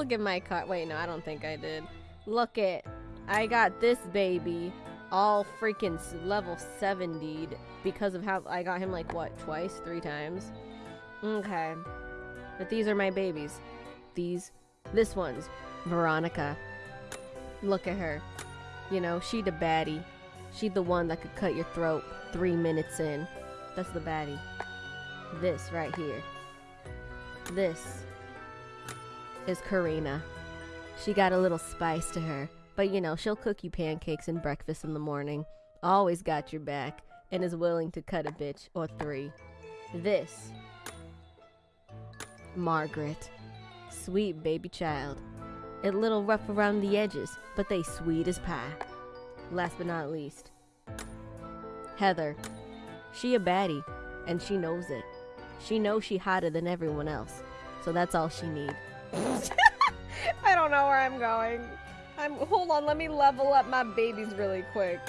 look at my car. Wait, no, I don't think I did. Look at, I got this baby all freaking level 70'd because of how I got him like what, twice, three times? Okay. But these are my babies. These, this one's Veronica. Look at her. You know, she the baddie. She the one that could cut your throat three minutes in. That's the baddie. This right here. This is Karina. She got a little spice to her, but you know, she'll cook you pancakes and breakfast in the morning. Always got your back and is willing to cut a bitch or three. This Margaret. Sweet baby child. A little rough around the edges, but they sweet as pie. Last but not least, Heather. She a baddie, and she knows it. She knows she hotter than everyone else, so that's all she need. I don't know where I'm going. I'm hold on, let me level up my babies really quick.